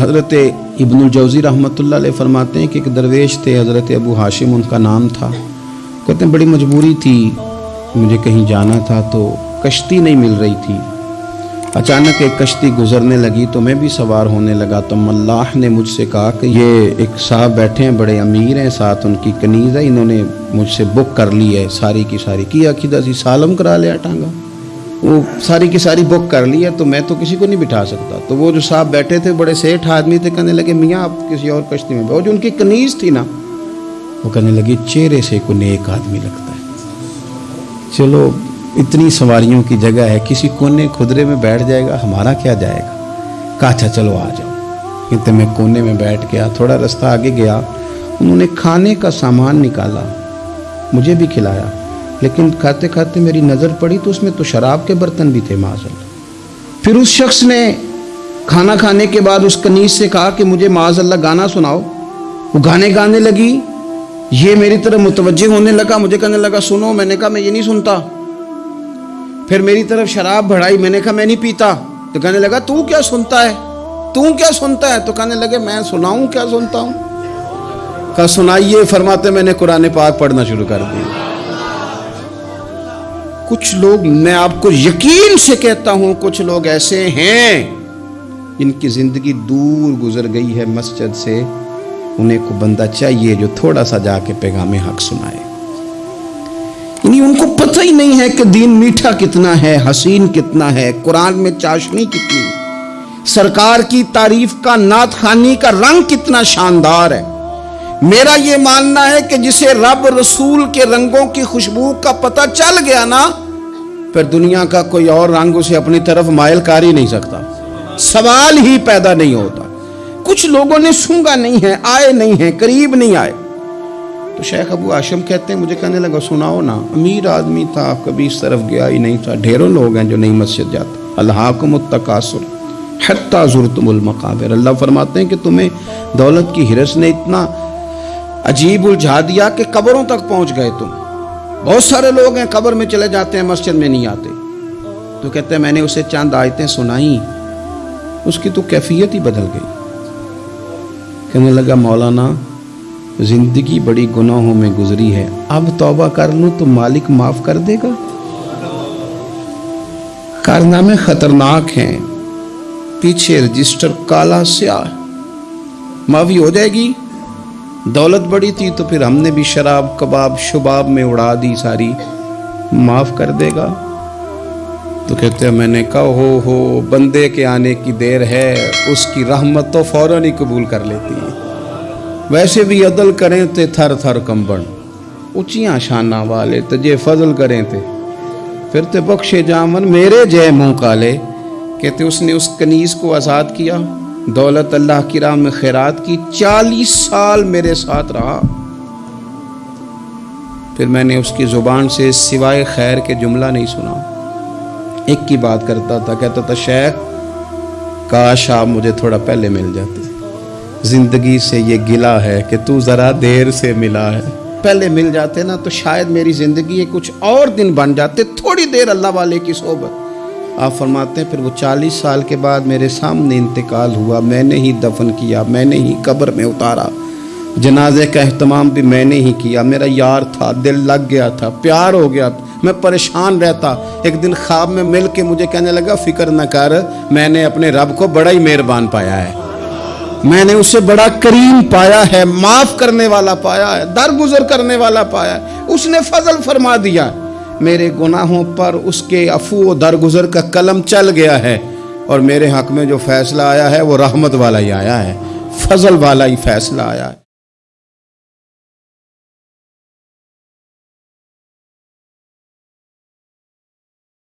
हज़रत इब्नुल रहमत अलैह फरमाते हैं कि एक दरवेश थे, हज़रत अबू हाशिम, उनका नाम था। कहते हैं, बड़ी मजबूरी थी, मुझे कहीं जाना था तो कश्ती नहीं मिल रही थी। अचानक एक कश्ती गुजरने लगी तो मैं भी सवार होने लगा। तो मल्लाह ने मुझसे कहा कि ये एक साहब बैठे हैं, बड़े अमीर हैं, साथ उनकी कनीज़ है, इन्होंने मुझसे बुक कर ली है, सारी की सारी। की अकीदा सी सालम करा लिया टांगा। वो सारी की सारी बुक कर ली है तो मैं तो किसी को नहीं बिठा सकता। तो वो जो साहब बैठे थे, बड़े सेठ आदमी थे, कहने लगे, मियाँ, आप किसी और कश्ती में वो जो उनकी कनीज थी ना, वो कहने लगी, चेहरे से को नेक आदमी लगता है। चलो, इतनी सवारियों की जगह है, किसी कोने खुदरे में बैठ जाएगा, हमारा क्या जाएगा? कहा अच्छा चलो, आ जाओ। इतने मैं कोने में बैठ गया, थोड़ा रास्ता आगे गया। उन्होंने खाने का सामान निकाला, मुझे भी खिलाया। लेकिन खाते खाते मेरी नज़र पड़ी तो उसमें तो शराब के बर्तन भी थे माजल फिर उस शख्स ने खाना खाने के बाद उस कनीज से कहा कि मुझे माजल्ला गाना सुनाओ। वो गाने गाने लगी। ये मेरी तरफ़ मुतवजह होने लगा। मुझे कहने लगा, सुनो। मैंने कहा, मैं ये नहीं सुनता। फिर मेरी तरफ़ शराब बढ़ाई। मैंने कहा, मैं नहीं पीता। तो कहने लगा, तू क्या सुनता है? तू क्या सुनता है? तो कहने लगे, मैं सुनाऊं, क्या सुनता हूँ? कहा, सुनाइए। फरमाते, मैंने कुरान पाक पढ़ना शुरू कर दिया। कुछ लोग, मैं आपको यकीन से कहता हूँ, कुछ लोग ऐसे हैं इनकी ज़िंदगी दूर गुजर गई है मस्जिद से, उन्हें को बंदा चाहिए जो थोड़ा सा जाके पैगाम हक सुनाए। यानी उनको पता ही नहीं है कि दीन मीठा कितना है, हसीन कितना है, कुरान में चाशनी कितनी, सरकार की तारीफ़ का नात खानी का रंग कितना शानदार है। मेरा ये मानना है कि जिसे रब रसूल के रंगों की खुशबू का पता चल गया ना, फिर दुनिया का कोई और रंग उसे अपनी तरफ़ मायल कर ही नहीं सकता। सवाल ही पैदा नहीं होता। कुछ लोगों ने सूँगा नहीं है, आए नहीं है, करीब नहीं आए। तो शेख अबू आशम कहते हैं, मुझे कहने लगा, सुनाओ ना, अमीर आदमी था, कभी इस तरफ़ गया ही नहीं था। ढेरों लोग हैं जो नहीं मस्जिद जाते अल्लाह को मुतकासुर हत्ता जुरतुल मकाबिर। अल्लाह फरमाते हैं कि तुम्हें दौलत की हिरस ने इतना अजीब उलझा दिया कि कब्रों तक पहुँच गए तुम। बहुत सारे लोग हैं, कब्र में चले जाते हैं, मस्जिद में नहीं आते। तो कहते हैं, मैंने उसे चंद आयतें सुनाई, उसकी तो कैफियत ही बदल गई। कहने लगा, मौलाना, ज़िंदगी बड़ी गुनाहों में गुजरी है, अब तौबा कर लूँ तो मालिक माफ़ कर देगा। कारनामे खतरनाक हैं, पीछे रजिस्टर काला स्याह। माफ़ी हो जाएगी? दौलत बड़ी थी तो फिर हमने भी शराब, कबाब, शुबाब में उड़ा दी सारी। माफ़ कर देगा। तो कहते हैं, मैंने कहा, हो हो, बंदे के आने की देर है, उसकी रहमत तो फ़ौरन ही कबूल कर लेती है। वैसे भी अदल करें थे थर थर कंबन, ऊंचियाँ शाना वाले तजे फजल करें थे फिर ते बख्शे जामन, मेरे जय मुँह काले, कहते उसने उस कनीज को आज़ाद किया। दौलत अल्लाह की राह में खैरात की चालीस साल मेरे साथ रहा। फिर मैंने उसकी ज़ुबान से सिवाय खैर के जुमला नहीं सुना। एक की बात करता था, कहता था, शेख, काश आप मुझे थोड़ा पहले मिल जाते। ज़िंदगी से ये गिला है कि तू ज़रा देर से मिला है। पहले मिल जाते ना तो शायद मेरी ज़िंदगी कुछ और दिन बन जाते, थोड़ी देर अल्लाह वाले की सोबत आप फरमाते हैं, फिर वो चालीस साल के बाद मेरे सामने इंतकाल हुआ, मैंने ही दफन किया, मैंने ही कब्र में उतारा। जनाजे का अहतमाम भी मैंने ही किया, मेरा यार था, दिल लग गया था, प्यार हो गया था मैं परेशान रहता। एक दिन ख्वाब में मिल के मुझे कहने लगा, फ़िक्र न कर, मैंने अपने रब को बड़ा ही मेहरबान पाया है। मैंने उसे बड़ा करीम पाया है, माफ़ करने वाला पाया है, दरगुजर करने वाला पाया है। उसने फजल फरमा दिया। है मेरे गुनाहों पर उसके अफू दरगुजर का कलम चल गया है और मेरे हक में जो फैसला आया है, वो रहमत वाला ही आया है, फजल वाला ही फैसला आया है।